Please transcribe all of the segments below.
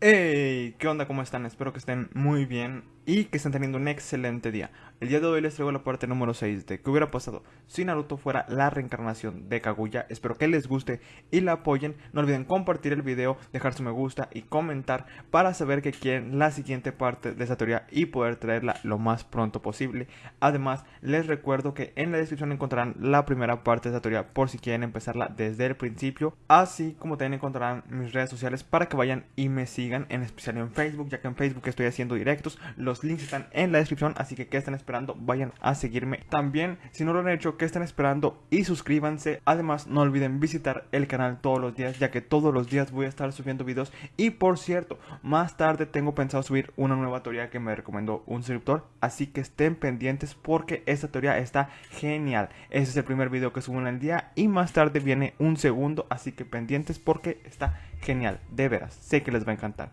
E ¿qué onda? ¿Cómo están? Espero que estén muy bien y que estén teniendo un excelente día. El día de hoy les traigo la parte número 6 de qué hubiera pasado si Naruto fuera la reencarnación de Kaguya. Espero que les guste y la apoyen. No olviden compartir el video, dejar su me gusta y comentar para saber que quieren la siguiente parte de esta teoría y poder traerla lo más pronto posible. Además, les recuerdo que en la descripción encontrarán la primera parte de esta teoría por si quieren empezarla desde el principio. Así como también encontrarán mis redes sociales para que vayan y me sigan, en especial en Facebook, ya que en Facebook estoy haciendo directos. Los links están en la descripción, así que que están esperando, vayan a seguirme. También, si no lo han hecho, que están esperando y suscríbanse. Además, no olviden visitar el canal todos los días, ya que todos los días voy a estar subiendo videos. Y por cierto, más tarde tengo pensado subir una nueva teoría que me recomendó un suscriptor, así que estén pendientes porque esta teoría está genial. Ese es el primer video que subo en el día y más tarde viene un segundo, así que pendientes porque está genial, de veras, sé que les va a encantar.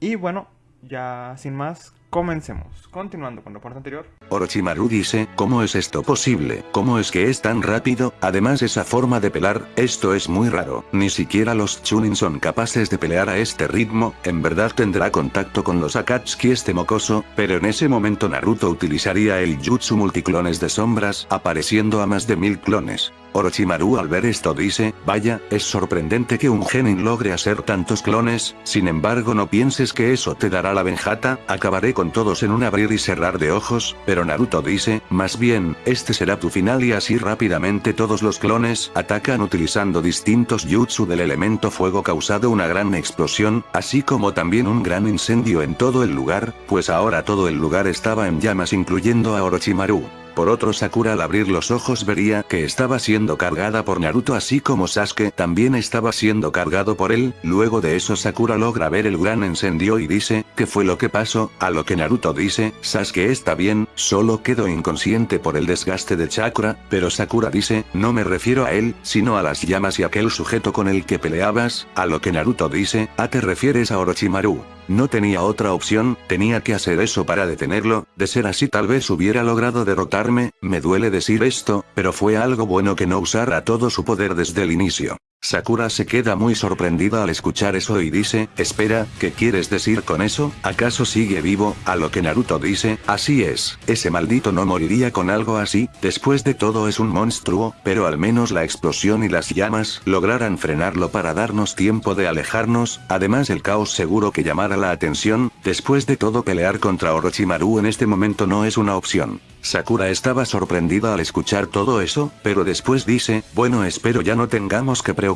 Y bueno, ya sin más, Comencemos. Continuando con la parte anterior. Orochimaru dice, ¿cómo es esto posible? ¿Cómo es que es tan rápido? Además esa forma de pelar, esto es muy raro. Ni siquiera los Chunin son capaces de pelear a este ritmo, en verdad tendrá contacto con los Akatsuki este mocoso, pero en ese momento Naruto utilizaría el Jutsu multiclones de sombras, apareciendo a más de mil clones. Orochimaru al ver esto dice, vaya, es sorprendente que un genin logre hacer tantos clones, sin embargo no pienses que eso te dará la venjata, acabaré con todos en un abrir y cerrar de ojos, pero Naruto dice, más bien, este será tu final y así rápidamente todos los clones atacan utilizando distintos jutsu del elemento fuego causado una gran explosión, así como también un gran incendio en todo el lugar, pues ahora todo el lugar estaba en llamas incluyendo a Orochimaru. Por otro Sakura al abrir los ojos vería que estaba siendo cargada por Naruto así como Sasuke también estaba siendo cargado por él, luego de eso Sakura logra ver el gran incendio y dice, ¿qué fue lo que pasó? A lo que Naruto dice, Sasuke está bien, solo quedó inconsciente por el desgaste de chakra, pero Sakura dice, no me refiero a él, sino a las llamas y aquel sujeto con el que peleabas, a lo que Naruto dice, ¿a te refieres a Orochimaru? No tenía otra opción, tenía que hacer eso para detenerlo, de ser así tal vez hubiera logrado derrotarme, me duele decir esto, pero fue algo bueno que no usara todo su poder desde el inicio. Sakura se queda muy sorprendida al escuchar eso y dice, espera, ¿qué quieres decir con eso? ¿Acaso sigue vivo? A lo que Naruto dice, así es, ese maldito no moriría con algo así, después de todo es un monstruo, pero al menos la explosión y las llamas lograran frenarlo para darnos tiempo de alejarnos, además el caos seguro que llamara la atención, después de todo pelear contra Orochimaru en este momento no es una opción. Sakura estaba sorprendida al escuchar todo eso, pero después dice, bueno espero ya no tengamos que preocuparnos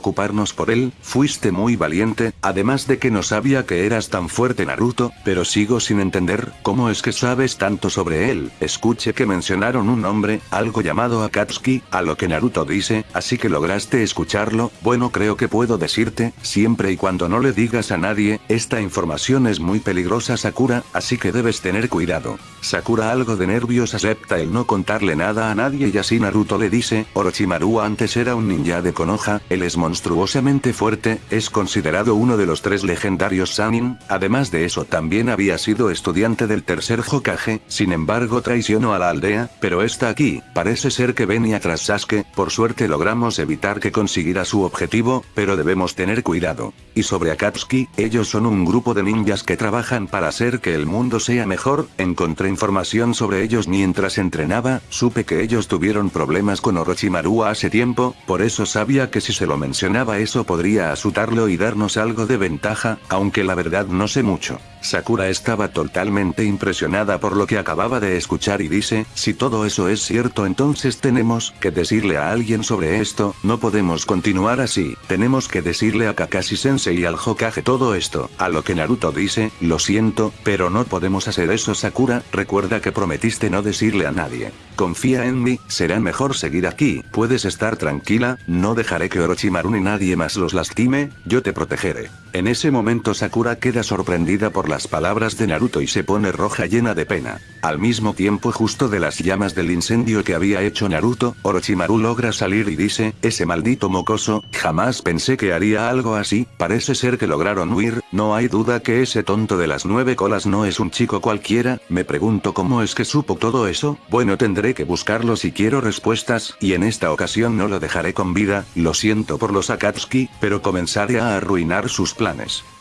por él, fuiste muy valiente, además de que no sabía que eras tan fuerte Naruto, pero sigo sin entender, cómo es que sabes tanto sobre él, escuche que mencionaron un nombre, algo llamado Akatsuki, a lo que Naruto dice, así que lograste escucharlo, bueno creo que puedo decirte, siempre y cuando no le digas a nadie, esta información es muy peligrosa Sakura, así que debes tener cuidado. Sakura algo de nervios acepta el no contarle nada a nadie y así Naruto le dice, Orochimaru antes era un ninja de Konoha, él es monstruosamente fuerte, es considerado uno de los tres legendarios Sanin, además de eso también había sido estudiante del tercer Hokage, sin embargo traicionó a la aldea, pero está aquí, parece ser que venía tras Sasuke, por suerte logramos evitar que consiguiera su objetivo, pero debemos tener cuidado. Y sobre Akatsuki, ellos son un grupo de ninjas que trabajan para hacer que el mundo sea mejor, encontré información sobre ellos mientras entrenaba, supe que ellos tuvieron problemas con Orochimaru hace tiempo, por eso sabía que si se lo mencionaba eso podría asustarlo y darnos algo de ventaja, aunque la verdad no sé mucho. Sakura estaba totalmente impresionada por lo que acababa de escuchar y dice, si todo eso es cierto entonces tenemos que decirle a alguien sobre esto, no podemos continuar así, tenemos que decirle a Kakashi Sensei y al Hokage todo esto, a lo que Naruto dice, lo siento, pero no podemos hacer eso Sakura, recuerda que prometiste no decirle a nadie. Confía en mí, será mejor seguir aquí, puedes estar tranquila, no dejaré que Orochimaru ni nadie más los lastime, yo te protegeré. En ese momento Sakura queda sorprendida por las palabras de Naruto y se pone roja llena de pena. Al mismo tiempo justo de las llamas del incendio que había hecho Naruto, Orochimaru logra salir y dice, ese maldito mocoso, jamás pensé que haría algo así, parece ser que lograron huir, no hay duda que ese tonto de las nueve colas no es un chico cualquiera, me pregunto cómo es que supo todo eso, bueno tendré que buscarlo si quiero respuestas, y en esta ocasión no lo dejaré con vida, lo siento por los Akatsuki, pero comenzaré a arruinar sus planes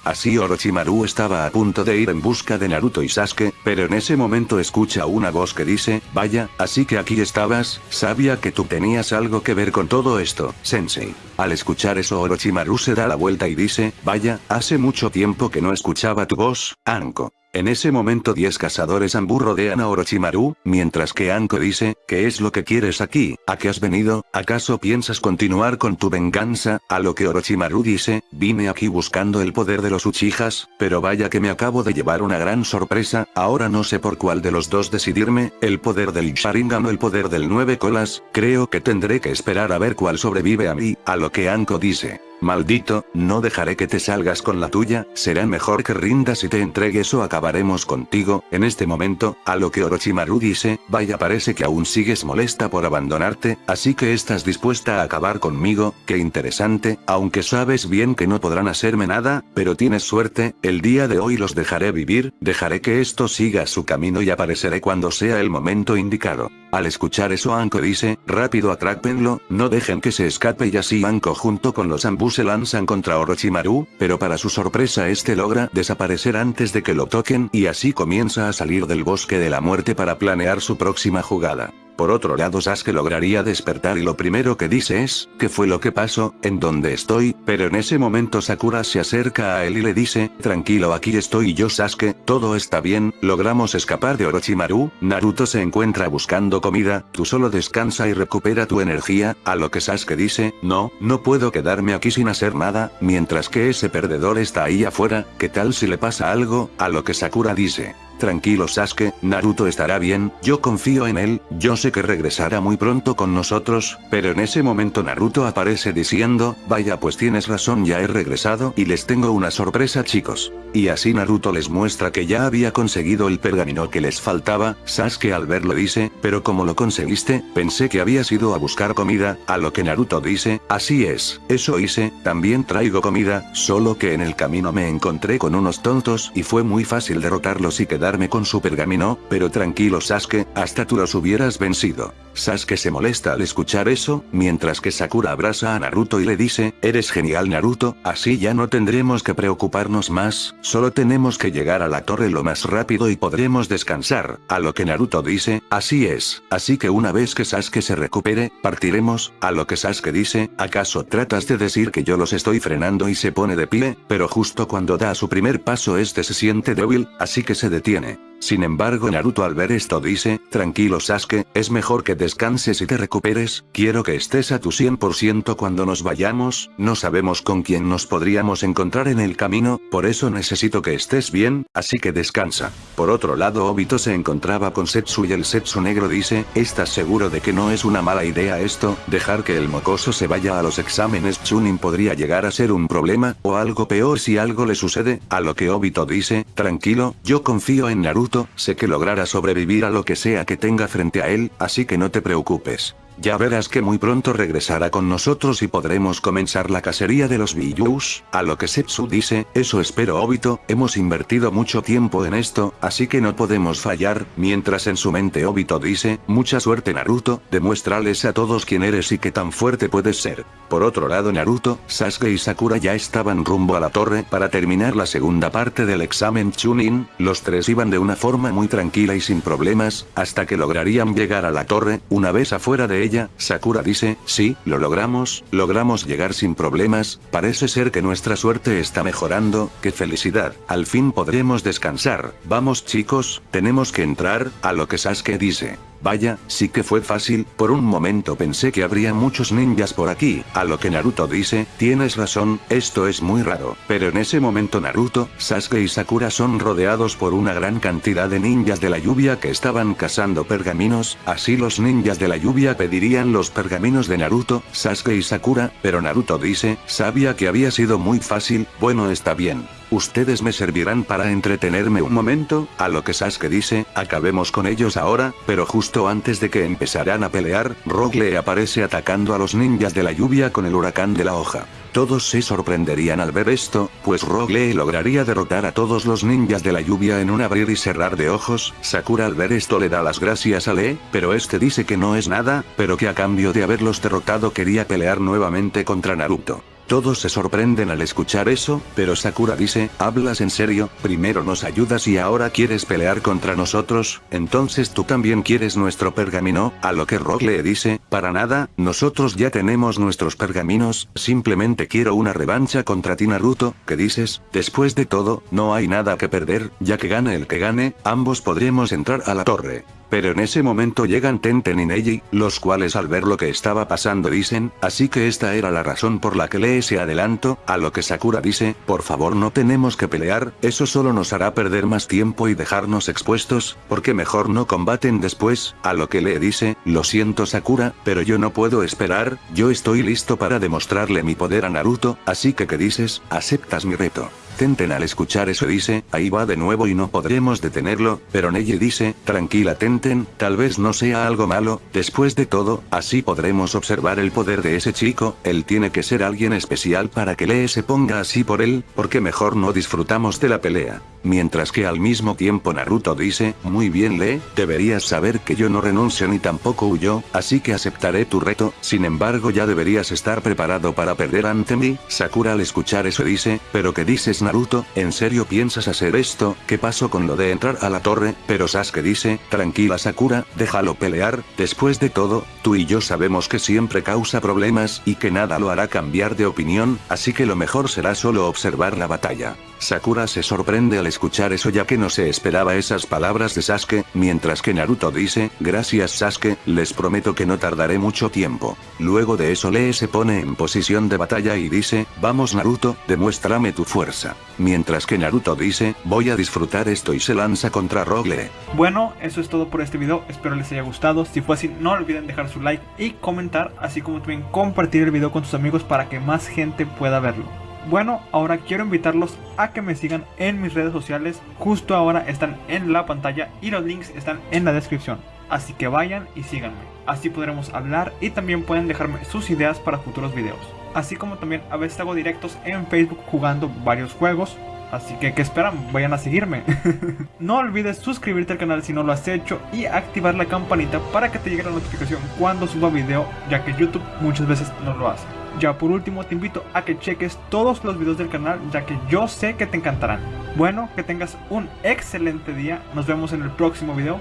Así Orochimaru estaba a punto de ir en busca de Naruto y Sasuke, pero en ese momento escucha una voz que dice, vaya, así que aquí estabas, sabía que tú tenías algo que ver con todo esto, sensei. Al escuchar eso Orochimaru se da la vuelta y dice, vaya, hace mucho tiempo que no escuchaba tu voz, Anko. En ese momento 10 cazadores Ambu rodean a Orochimaru, mientras que Anko dice, ¿qué es lo que quieres aquí? ¿A qué has venido? ¿Acaso piensas continuar con tu venganza? A lo que Orochimaru dice, vine aquí buscando el poder de los Uchijas, pero vaya que me acabo de llevar una gran sorpresa, ahora no sé por cuál de los dos decidirme, el poder del Sharingan o el poder del nueve colas, creo que tendré que esperar a ver cuál sobrevive a mí, a lo que Anko dice. Maldito, no dejaré que te salgas con la tuya, será mejor que rindas y te entregues o acabaremos contigo, en este momento, a lo que Orochimaru dice, vaya parece que aún sigues molesta por abandonarte, así que estás dispuesta a acabar conmigo, qué interesante, aunque sabes bien que no podrán hacerme nada, pero tienes suerte, el día de hoy los dejaré vivir, dejaré que esto siga su camino y apareceré cuando sea el momento indicado. Al escuchar eso Anko dice, rápido atrápenlo, no dejen que se escape y así Anko junto con los ambos se lanzan contra Orochimaru, pero para su sorpresa este logra desaparecer antes de que lo toquen y así comienza a salir del bosque de la muerte para planear su próxima jugada. Por otro lado Sasuke lograría despertar y lo primero que dice es, ¿qué fue lo que pasó? ¿En dónde estoy? Pero en ese momento Sakura se acerca a él y le dice, tranquilo aquí estoy yo Sasuke, todo está bien, logramos escapar de Orochimaru, Naruto se encuentra buscando comida, tú solo descansa y recupera tu energía, a lo que Sasuke dice, no, no puedo quedarme aquí sin hacer nada, mientras que ese perdedor está ahí afuera, ¿qué tal si le pasa algo? A lo que Sakura dice, Tranquilo Sasuke, Naruto estará bien, yo confío en él, yo sé que regresará muy pronto con nosotros, pero en ese momento Naruto aparece diciendo, vaya pues tienes razón ya he regresado y les tengo una sorpresa chicos. Y así Naruto les muestra que ya había conseguido el pergamino que les faltaba, Sasuke al verlo dice, pero como lo conseguiste, pensé que habías ido a buscar comida, a lo que Naruto dice, así es, eso hice, también traigo comida, solo que en el camino me encontré con unos tontos y fue muy fácil derrotarlos y quedar con su pergamino, pero tranquilo Sasuke, hasta tú los hubieras vencido. Sasuke se molesta al escuchar eso, mientras que Sakura abraza a Naruto y le dice, eres genial Naruto, así ya no tendremos que preocuparnos más, solo tenemos que llegar a la torre lo más rápido y podremos descansar, a lo que Naruto dice, así es, así que una vez que Sasuke se recupere, partiremos, a lo que Sasuke dice, ¿acaso tratas de decir que yo los estoy frenando y se pone de pie? Pero justo cuando da su primer paso este se siente débil, así que se detiene sin embargo Naruto al ver esto dice, tranquilo Sasuke, es mejor que descanses y te recuperes, quiero que estés a tu 100% cuando nos vayamos, no sabemos con quién nos podríamos encontrar en el camino, por eso necesito que estés bien, así que descansa. Por otro lado Obito se encontraba con Setsu y el Setsu negro dice, ¿estás seguro de que no es una mala idea esto? Dejar que el mocoso se vaya a los exámenes Chunin podría llegar a ser un problema, o algo peor si algo le sucede, a lo que Obito dice, tranquilo, yo confío en Naruto, sé que logrará sobrevivir a lo que sea que tenga frente a él, así que no te preocupes. Ya verás que muy pronto regresará con nosotros y podremos comenzar la cacería de los Biyus, a lo que Setsu dice, eso espero Obito, hemos invertido mucho tiempo en esto, así que no podemos fallar, mientras en su mente Obito dice, mucha suerte Naruto, demuéstrales a todos quién eres y qué tan fuerte puedes ser. Por otro lado Naruto, Sasuke y Sakura ya estaban rumbo a la torre para terminar la segunda parte del examen Chunin, los tres iban de una forma muy tranquila y sin problemas, hasta que lograrían llegar a la torre, una vez afuera de ella, Sakura dice, sí, lo logramos, logramos llegar sin problemas, parece ser que nuestra suerte está mejorando, qué felicidad, al fin podremos descansar, vamos chicos, tenemos que entrar, a lo que Sasuke dice. Vaya, sí que fue fácil, por un momento pensé que habría muchos ninjas por aquí, a lo que Naruto dice, tienes razón, esto es muy raro, pero en ese momento Naruto, Sasuke y Sakura son rodeados por una gran cantidad de ninjas de la lluvia que estaban cazando pergaminos, así los ninjas de la lluvia pedirían los pergaminos de Naruto, Sasuke y Sakura, pero Naruto dice, sabía que había sido muy fácil, bueno está bien. Ustedes me servirán para entretenerme un momento, a lo que Sasuke dice, acabemos con ellos ahora, pero justo antes de que empezaran a pelear, Rogue aparece atacando a los ninjas de la lluvia con el huracán de la hoja. Todos se sorprenderían al ver esto, pues Rogue lograría derrotar a todos los ninjas de la lluvia en un abrir y cerrar de ojos, Sakura al ver esto le da las gracias a Lee, pero este dice que no es nada, pero que a cambio de haberlos derrotado quería pelear nuevamente contra Naruto. Todos se sorprenden al escuchar eso, pero Sakura dice, ¿hablas en serio? Primero nos ayudas y ahora quieres pelear contra nosotros, entonces tú también quieres nuestro pergamino, a lo que Rock le dice, para nada, nosotros ya tenemos nuestros pergaminos, simplemente quiero una revancha contra ti Naruto, ¿qué dices? Después de todo, no hay nada que perder, ya que gane el que gane, ambos podremos entrar a la torre. Pero en ese momento llegan Tenten y Neji, los cuales al ver lo que estaba pasando dicen, así que esta era la razón por la que lee ese adelanto, a lo que Sakura dice, por favor no tenemos que pelear, eso solo nos hará perder más tiempo y dejarnos expuestos, porque mejor no combaten después, a lo que Lee dice, lo siento Sakura, pero yo no puedo esperar, yo estoy listo para demostrarle mi poder a Naruto, así que ¿qué dices? ¿Aceptas mi reto? Tenten al escuchar eso dice, ahí va de nuevo y no podremos detenerlo, pero Neji dice, tranquila Tenten, tal vez no sea algo malo, después de todo, así podremos observar el poder de ese chico, él tiene que ser alguien especial para que Lee se ponga así por él, porque mejor no disfrutamos de la pelea. Mientras que al mismo tiempo Naruto dice, muy bien Lee, deberías saber que yo no renuncio ni tampoco huyo, así que aceptaré tu reto, sin embargo ya deberías estar preparado para perder ante mí, Sakura al escuchar eso dice, pero que dices Naruto, ¿en serio piensas hacer esto? ¿Qué pasó con lo de entrar a la torre? Pero Sasuke dice, tranquila Sakura, déjalo pelear, después de todo, tú y yo sabemos que siempre causa problemas y que nada lo hará cambiar de opinión, así que lo mejor será solo observar la batalla. Sakura se sorprende al escuchar eso ya que no se esperaba esas palabras de Sasuke, mientras que Naruto dice, gracias Sasuke, les prometo que no tardaré mucho tiempo. Luego de eso Lee se pone en posición de batalla y dice, vamos Naruto, demuéstrame tu fuerza. Mientras que Naruto dice, voy a disfrutar esto y se lanza contra Rogle. Bueno, eso es todo por este video, espero les haya gustado, si fue así no olviden dejar su like y comentar, así como también compartir el video con sus amigos para que más gente pueda verlo. Bueno, ahora quiero invitarlos a que me sigan en mis redes sociales. Justo ahora están en la pantalla y los links están en la descripción. Así que vayan y síganme. Así podremos hablar y también pueden dejarme sus ideas para futuros videos. Así como también a veces hago directos en Facebook jugando varios juegos. Así que, ¿qué esperan? Vayan a seguirme. no olvides suscribirte al canal si no lo has hecho y activar la campanita para que te llegue la notificación cuando suba video, ya que YouTube muchas veces no lo hace. Ya por último te invito a que cheques todos los videos del canal ya que yo sé que te encantarán. Bueno, que tengas un excelente día, nos vemos en el próximo video.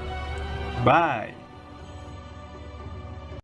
Bye.